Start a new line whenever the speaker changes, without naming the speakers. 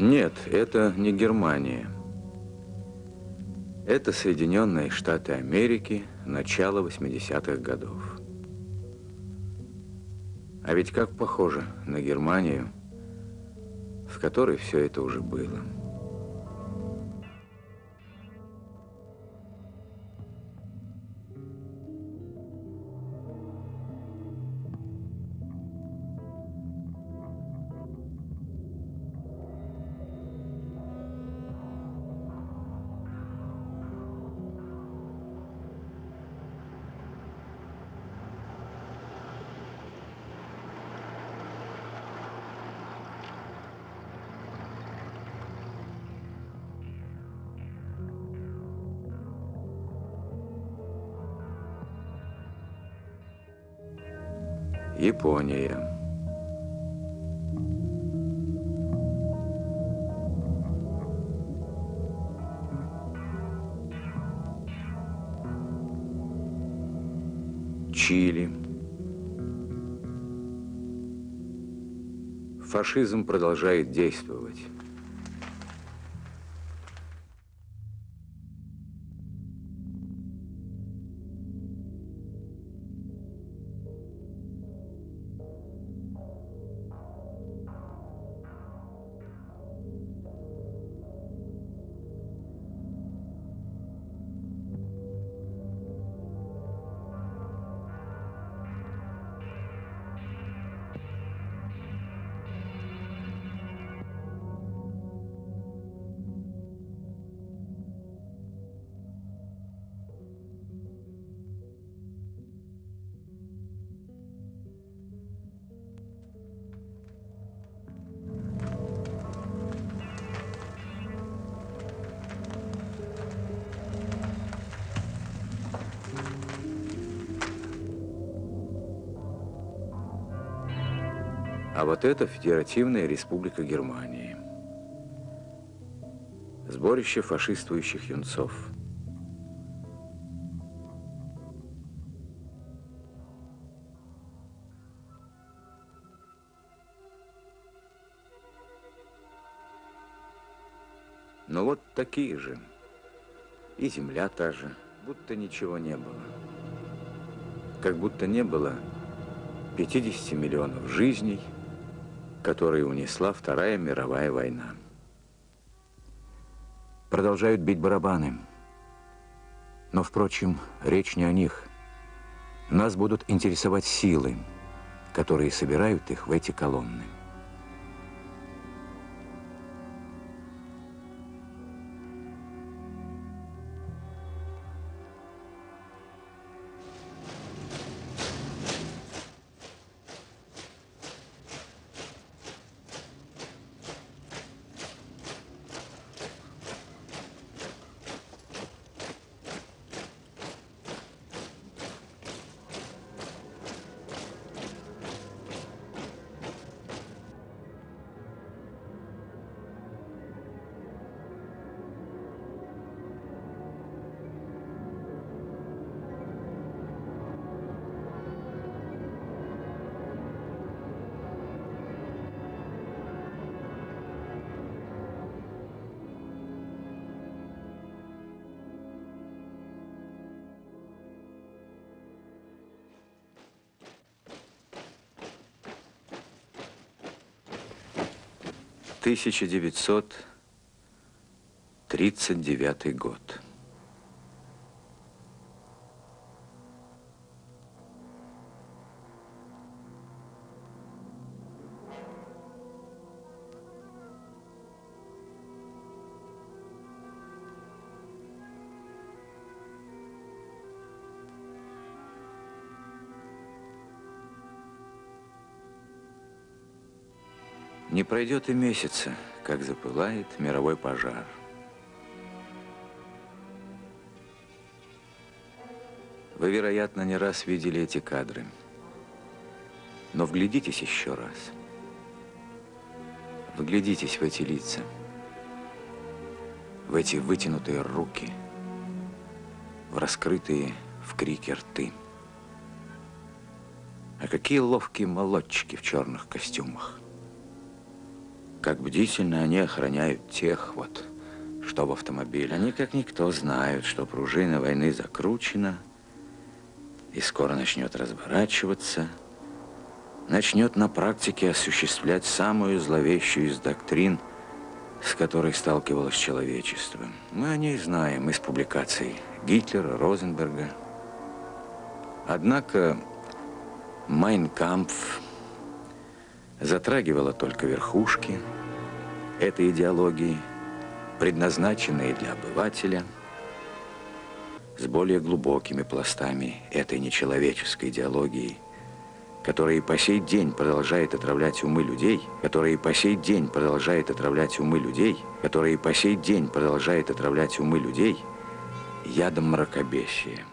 Нет, это не Германия. Это Соединенные Штаты Америки, начало 80-х годов. А ведь как похоже на Германию, в которой все это уже было. Япония. Чили. Фашизм продолжает действовать. А вот это Федеративная Республика Германии. Сборище фашистующих юнцов. Но вот такие же. И земля та же, будто ничего не было. Как будто не было 50 миллионов жизней, которые унесла Вторая мировая война. Продолжают бить барабаны. Но, впрочем, речь не о них. Нас будут интересовать силы, которые собирают их в эти колонны. 1939 год. Не пройдет и месяца, как запылает мировой пожар. Вы, вероятно, не раз видели эти кадры. Но вглядитесь еще раз. Вглядитесь в эти лица, в эти вытянутые руки, в раскрытые в крике рты. А какие ловкие молодчики в черных костюмах. Как бдительно они охраняют тех вот, что в автомобиле. Они, как никто, знают, что пружина войны закручена и скоро начнет разворачиваться, начнет на практике осуществлять самую зловещую из доктрин, с которой сталкивалось человечество. Мы о ней знаем из публикаций Гитлера, Розенберга. Однако Майнкампф затрагивала только верхушки этой идеологии, предназначенные для обывателя, с более глубокими пластами этой нечеловеческой идеологии, которая и по сей день продолжает отравлять умы людей, которая и по сей день продолжает отравлять умы людей, которая и по сей день продолжает отравлять умы людей ядом мракобесия.